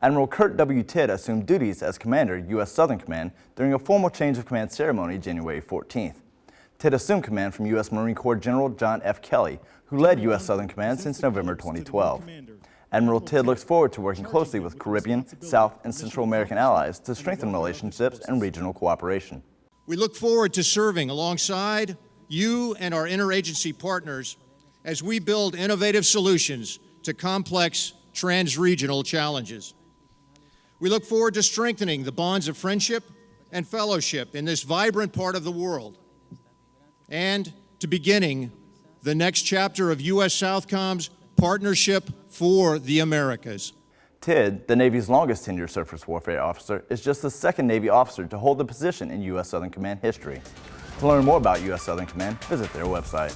Admiral Kurt W. Tidd assumed duties as Commander, U.S. Southern Command during a formal change of command ceremony January 14th. Tidd assumed command from U.S. Marine Corps General John F. Kelly, who led U.S. Southern Command since November 2012. Admiral Tidd looks forward to working closely with Caribbean, South, and Central American allies to strengthen relationships and regional cooperation. We look forward to serving alongside you and our interagency partners as we build innovative solutions to complex trans-regional challenges. We look forward to strengthening the bonds of friendship and fellowship in this vibrant part of the world and to beginning the next chapter of U.S. Southcom's Partnership for the Americas. Tidd, the Navy's longest tenured surface warfare officer, is just the second Navy officer to hold the position in U.S. Southern Command history. To learn more about U.S. Southern Command, visit their website.